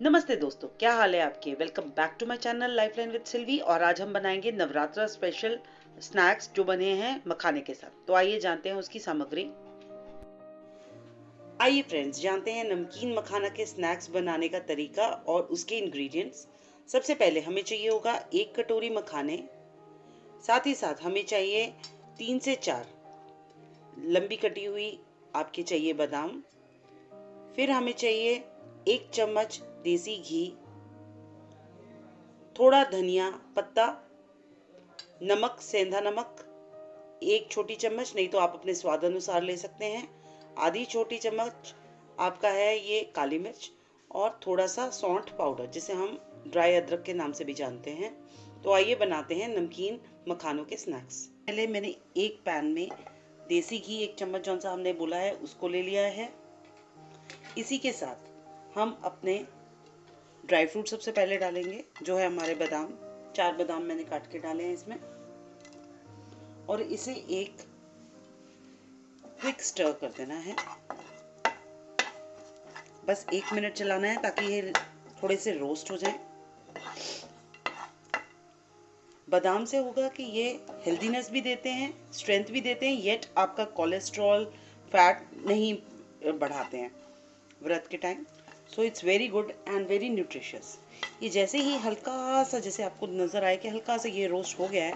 नमस्ते दोस्तों, क्या हाल है आपके? Welcome back to my channel Lifeline with Silvi और आज हम बनाएँगे नवरात्रा स्पेशल स्नैक्स जो बने हैं मखाने के साथ। तो आइए जानते हैं उसकी सामग्री। आइए फ्रेंड्स जानते हैं नमकीन मखाना के स्नैक्स बनाने का तरीका और उसके इंग्रेडिएंट्स सबसे पहले हमें चाहिए होगा एक कटोरी मखाने। साथ ही साथ हमें चाहिए तीन से चार लंबी कटी हुई आपके चाहिए बादाम। फिर हमें चाहिए एक चम्मच देसी घी, थोड़ा धनिया पत्ता, नमक, सेंधा नमक, एक छोटी चम्मच, नहीं तो आप अपने स्वाद अनुसार ले सकते हैं। आधी छोटी चम्मच आपका है ये काली मिर्च और थोड़ा सा सौंठ पाउडर जिसे हम ड्राई अदरक के नाम से भी जानते हैं। तो आइए बनाते हैं नमकीन मखानों के स्नैक्स पहले मैंने एक पैन में देसी घी, एक चम्मच जौन सा हमने बोला है, उसको ले लिया है। इसी के साथ हम अपने ड्राई फ्रूट सबसे पहले डालेंगे, जो है हमारे बादाम। चार बादाम मैंने काट के डाले हैं इसमें। और इसे एक क्विक स्टर कर देना है। बस एक मिनट चलाना है ताकि ये थोड़े से रोस्ट हो जाए। बादाम से होगा कि ये हेल्दीनेस भी देते हैं स्ट्रेंथ भी देते हैं येट आपका कोलेस्ट्रॉल फैट नहीं बढ़ाते हैं। व्रत के time so it's very good and very nutritious ये जैसे ही हल्का सा जैसे आपको नज़र आए कि हल्का सा ये रोस्ट हो गया है।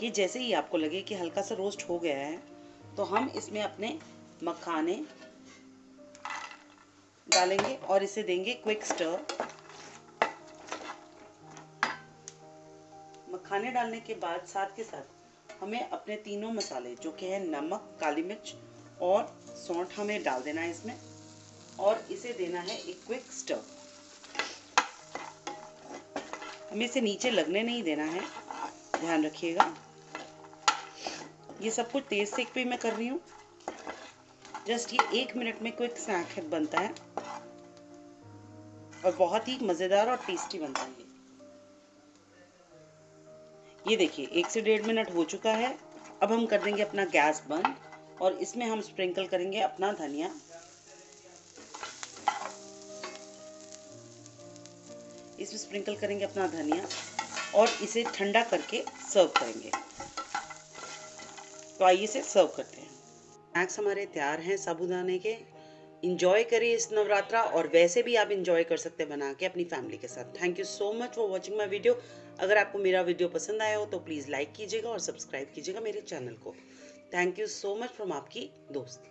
कि जैसे ही आपको लगे कि हल्का सा रोस्ट हो गया है तो हम इसमें अपने मखाने डालेंगे और इसे देंगे क्विक स्टर मखाने डालने के बाद साथ के साथ हमें अपने तीनों मसाले, जो कि है नमक, काली मिर्च और सौंठ हमें डाल देना है इसमें और इसे देना है एक क्विक स्टर हमें इसे नीचे लगने नहीं देना है, ध्यान रखिएगा। ये सब कुछ तेज सेक पे मैं कर रही हूँ। जस्ट ये एक मिनट में क्विक स्नैक बनता है। और बहुत ही मज़ेदार और टेस्टी बनता है ये देखिए, एक से डेढ़ मिनट हो चुका है। अब हम कर देंगे अपना गैस बंद। और इसमें हम स्प्रिंकल करेंगे अपना धनिया। इसमें स्प्रिंकल करेंगे अपना धनिया और इसे ठंडा करके सर्व करेंगे। तो आइए इसे सर्व करते हैं। स्नैक्स हमारे तैयार हैं साबुदाने के। इंजॉय करिए इस नवरात्रा और वैसे भी आप इंजॉय कर सकते हैं बना के अपनी फैमिली के साथ। Thank you so much for watching my video अगर आपको मेरा वीडियो पसंद आया हो तो प्लीज़ लाइक कीजिएगा और सब्सक्राइब कीजिएगा मेरे चैनल को। Thank you so much from आपकी दोस्त।